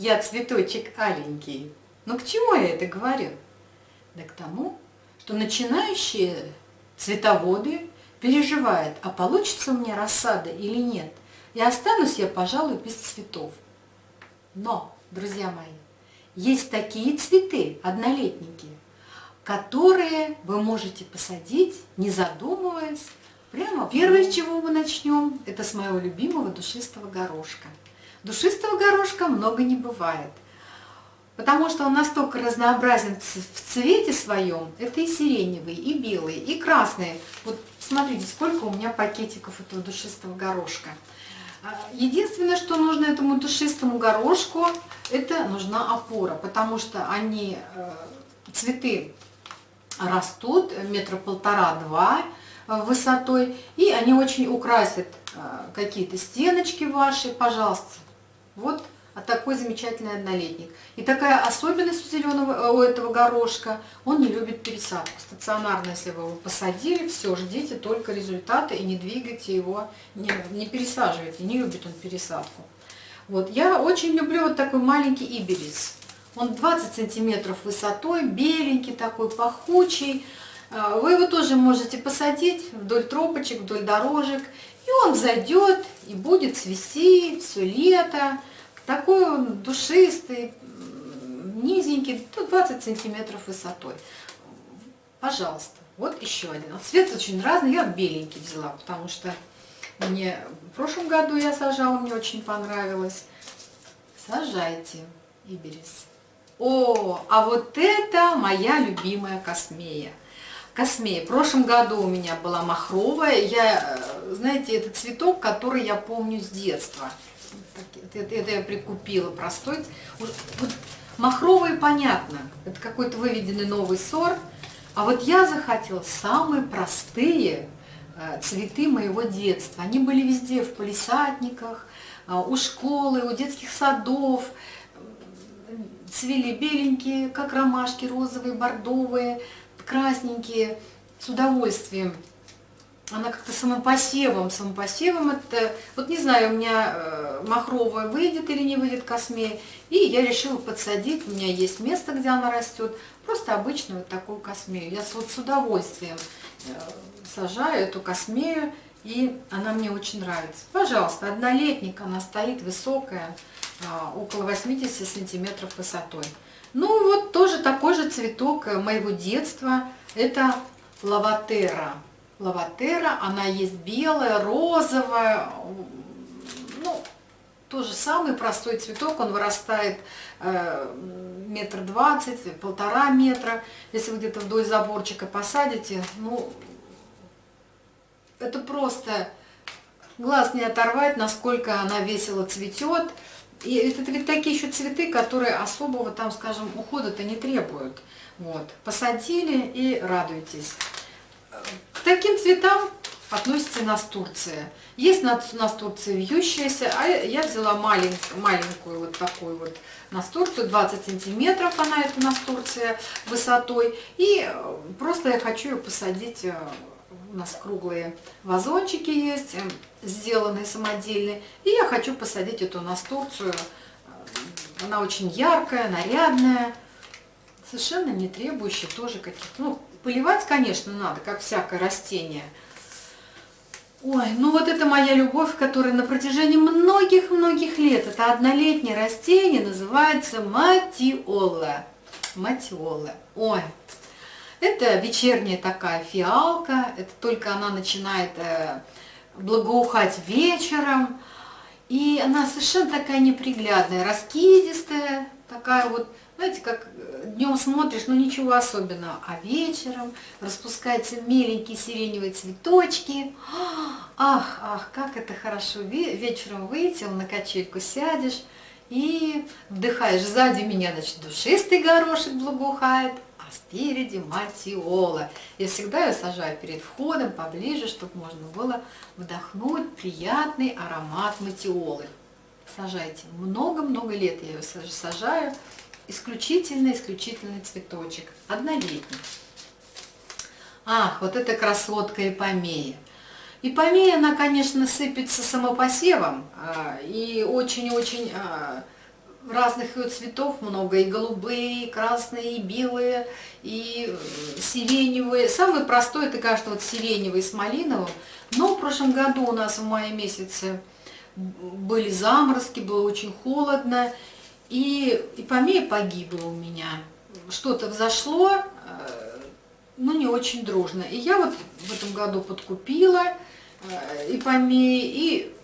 я цветочек аленький. Но к чему я это говорю? Да к тому, что начинающие цветоводы переживают, а получится у меня рассада или нет. И останусь я, пожалуй, без цветов. Но, друзья мои, есть такие цветы, однолетники, которые вы можете посадить, не задумываясь, прямо. Первое, с чего мы начнем, это с моего любимого душистого горошка. Душистого горошка много не бывает, потому что он настолько разнообразен в цвете своем. Это и сиреневый, и белый, и красный. Вот смотрите, сколько у меня пакетиков этого душистого горошка. А, единственное, что нужно этому душистому горошку, это нужна опора, потому что они, э, цветы растут метра полтора-два э, высотой, и они очень украсят э, какие-то стеночки ваши, пожалуйста. Вот а такой замечательный однолетник. И такая особенность у зеленого, у этого горошка, он не любит пересадку. Стационарно, если вы его посадили, все, ждите только результаты и не двигайте его, не, не пересаживайте, не любит он пересадку. Вот, я очень люблю вот такой маленький иберис. Он 20 сантиметров высотой, беленький такой, пахучий. А, вы его тоже можете посадить вдоль тропочек, вдоль дорожек. И он зайдет и будет цвести все лето. Такой он душистый, низенький, 20 сантиметров высотой. Пожалуйста, вот еще один. Цвет очень разный, я беленький взяла, потому что мне в прошлом году я сажала, мне очень понравилось. Сажайте, Иберис. О, а вот это моя любимая космея. Космея. В прошлом году у меня была махровая. Я, э, знаете, это цветок, который я помню с детства. Это, я прикупила простой. Вот, махровый понятно, это какой-то выведенный новый сорт. А вот я захотела самые простые э, цветы моего детства. Они были везде, в полисадниках, э, у школы, у детских садов. Цвели беленькие, как ромашки, розовые, бордовые, красненькие, с удовольствием она как-то самопосевом, самопосевом это, вот не знаю, у меня э, махровая выйдет или не выйдет космея, и я решила подсадить, у меня есть место, где она растет, просто обычную вот такую космею. Я вот с удовольствием э, сажаю эту космею, и она мне очень нравится. Пожалуйста, однолетник, она стоит высокая, э, около 80 сантиметров высотой. Ну вот тоже такой же цветок моего детства, это лаватера лаватера, она есть белая, розовая, ну, тоже самый простой цветок, он вырастает э, метр двадцать, полтора метра. Если вы где-то вдоль заборчика посадите, ну, это просто глаз не оторвать, насколько она весело цветет. И это ведь такие еще цветы, которые особого там, скажем, ухода-то не требуют. Вот. Посадили и радуйтесь. К таким цветам относится настурция. Есть настурция вьющаяся, а я взяла малень, маленькую вот такую вот настурцию, 20 сантиметров она, эта настурция, высотой. И просто я хочу ее посадить, э, у нас круглые вазончики есть, э, сделанные самодельные. И я хочу посадить эту настурцию, она очень яркая, нарядная, совершенно не требующая тоже каких-то, ну, Поливать, конечно, надо, как всякое растение. Ой, ну вот это моя любовь, которая на протяжении многих-многих лет, это однолетнее растение, называется матиола. Матиола. Ой, это вечерняя такая фиалка, это только она начинает э, благоухать вечером. И она совершенно такая неприглядная, раскидистая, такая вот знаете, как э, днем смотришь, ну ничего особенного, а вечером распускаются миленькие сиреневые цветочки. Ах, ах, как это хорошо. Вечером выйти, на качельку сядешь и вдыхаешь. Сзади меня, значит, душистый горошек благоухает, а спереди матиола. Я всегда ее сажаю перед входом, поближе, чтобы можно было вдохнуть приятный аромат матиолы. Сажайте. Много-много лет я ее сажаю исключительно-исключительный цветочек, однолетний. Ах, вот эта красотка эпомея. Ипомея, она, конечно, сыпется самопосевом, а, и очень-очень а, разных цветов много, и голубые, и красные, и белые, и э, сиреневые. Самый простой, это, кажется, вот сиреневый с малиновым. Но в прошлом году у нас в мае месяце были заморозки, было очень холодно, и ипомея погибла у меня. Что-то взошло, ну не очень дружно. И я вот в этом году подкупила э, ипомеи и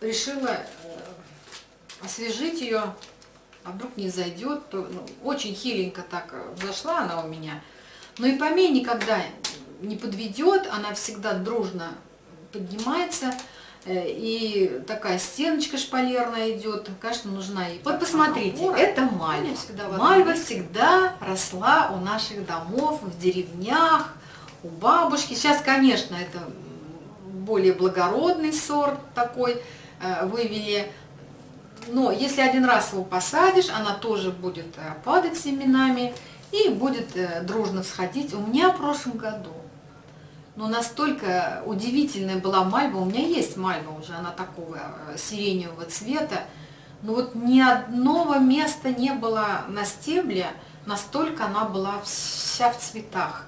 решила освежить ее, а вдруг не зайдет, то ну, очень хиленько так зашла она у меня. Но и помей никогда не подведет, она всегда дружно поднимается, э, и такая стеночка шпалерная идет, конечно, нужна ей. Вот посмотрите, опора. это мальва. Всегда мальва всегда росла у наших домов, в деревнях, у бабушки. Сейчас, конечно, это более благородный сорт такой э, вывели, но если один раз его посадишь, она тоже будет э, падать семенами и будет э, дружно всходить. У меня в прошлом году, но настолько удивительная была мальва, у меня есть мальва уже, она такого э, сиреневого цвета, но вот ни одного места не было на стебле, настолько она была вся в цветах.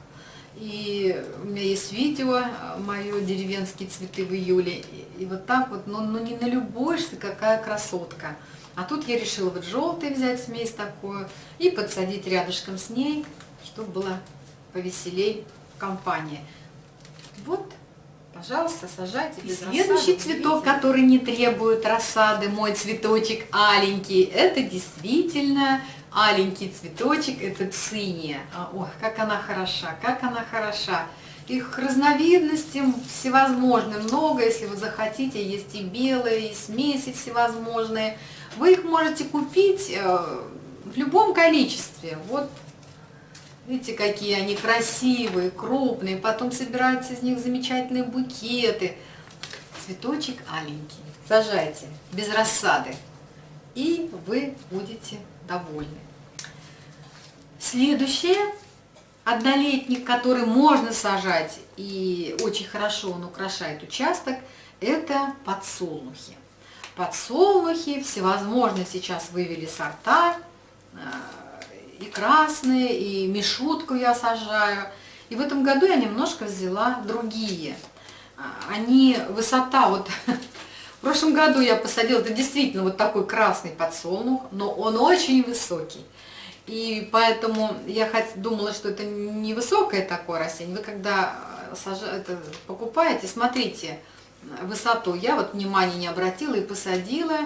И у меня есть видео, мое деревенские цветы в июле. И вот так вот, ну, ну не налюбуешься, какая красотка. А тут я решила вот желтый взять смесь такую и подсадить рядышком с ней, чтобы было повеселей в компании. Вот, пожалуйста, сажайте без Следующий рассады, цветок, который не требует рассады, мой цветочек аленький, это действительно аленький цветочек, это циния. А, ох, как она хороша, как она хороша. Их разновидностей всевозможные, много, если вы захотите, есть и белые, и смеси всевозможные. Вы их можете купить э, в любом количестве. Вот видите, какие они красивые, крупные, потом собираются из них замечательные букеты. Цветочек аленький. Сажайте без рассады, и вы будете довольны. Следующее, однолетник, который можно сажать, и очень хорошо он украшает участок, это подсолнухи. Подсолнухи всевозможные сейчас вывели сорта, э, и красные, и мишутку я сажаю. И в этом году я немножко взяла другие. Они, высота вот В прошлом году я посадила, это действительно вот такой красный подсолнух, но он очень высокий. И поэтому я думала, что это невысокое такое растение. Вы когда э, покупаете, смотрите высоту. Я вот внимания не обратила и посадила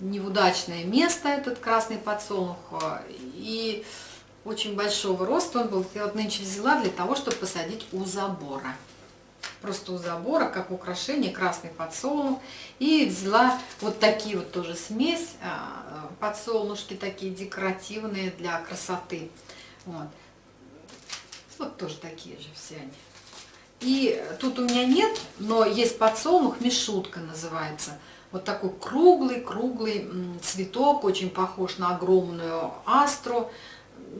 не в удачное место этот красный подсолнух. И очень большого роста он был. Я вот нынче взяла для того, чтобы посадить у забора просто у забора, как украшение, красный подсолнух. И взяла вот такие вот тоже смесь, а, подсолнушки такие декоративные для красоты. Вот, вот тоже такие же все они. И тут у меня нет, но есть подсолнух, мишутка называется. Вот такой круглый-круглый цветок, очень похож на огромную астру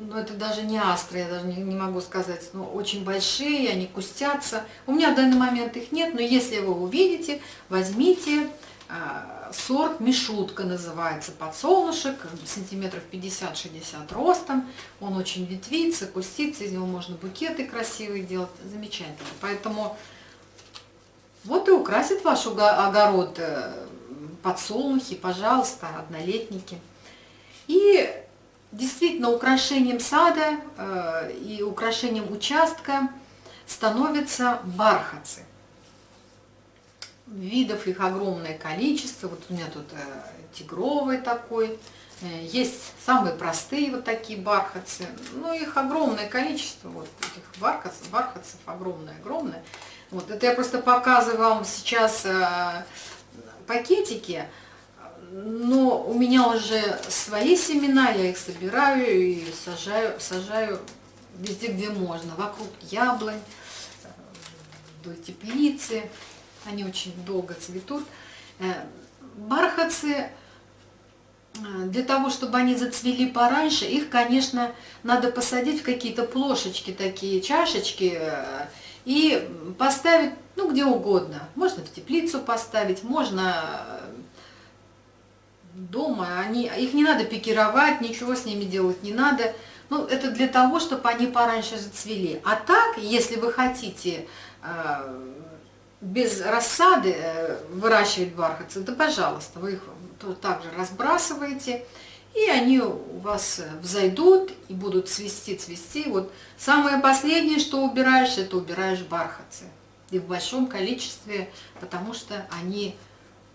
ну, это даже не астры, я даже не, не могу сказать, но очень большие, они кустятся. У меня в данный момент их нет, но если вы увидите, возьмите э, сорт Мишутка называется, подсолнушек, сантиметров 50-60 ростом. Он очень ветвится, кустится, из него можно букеты красивые делать, замечательно. Поэтому вот и украсит ваш огород э, подсолнухи, пожалуйста, однолетники. И Действительно, украшением сада э, и украшением участка становятся бархатцы. Видов их огромное количество. Вот у меня тут э, тигровый такой. Э, есть самые простые вот такие бархатцы. Ну, их огромное количество. Вот этих бархатцев, бархатцев огромное-огромное. Вот, это я просто показываю вам сейчас пакетики но у меня уже свои семена, я их собираю и сажаю, сажаю везде, где можно, вокруг яблонь, вдоль теплицы, они очень долго цветут. Э, бархатцы, э, для того, чтобы они зацвели пораньше, их, конечно, надо посадить в какие-то плошечки, такие чашечки, э, и поставить ну где угодно. Можно в теплицу поставить, можно дома. Они, их не надо пикировать, ничего с ними делать не надо. Ну, это для того, чтобы они пораньше зацвели. А так, если вы хотите э, без рассады э, выращивать бархатцы, да пожалуйста, вы их также разбрасываете, и они у вас взойдут и будут цвести, цвести. Вот самое последнее, что убираешь, это убираешь бархатцы. И в большом количестве, потому что они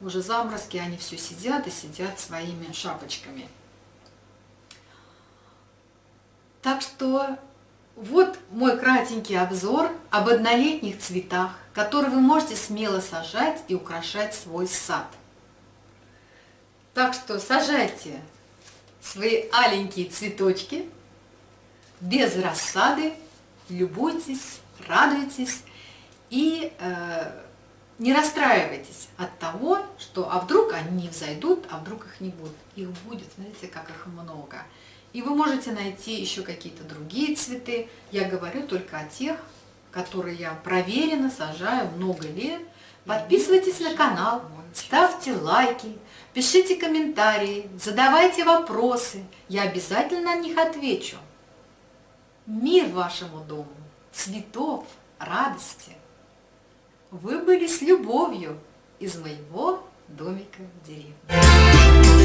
уже заморозки, они все сидят и сидят своими шапочками. Так что вот мой кратенький обзор об однолетних цветах, которые вы можете смело сажать и украшать свой сад. Так что сажайте свои аленькие цветочки без рассады, любуйтесь, радуйтесь и э, не расстраивайтесь от того, что а вдруг они не взойдут, а вдруг их не будет. Их будет, знаете, как их много. И вы можете найти еще какие-то другие цветы. Я говорю только о тех, которые я проверенно сажаю много лет. Подписывайтесь на канал, ставьте лайки, пишите комментарии, задавайте вопросы. Я обязательно на них отвечу. Мир вашему дому, цветов, радости. Вы были с любовью из моего домика в деревне.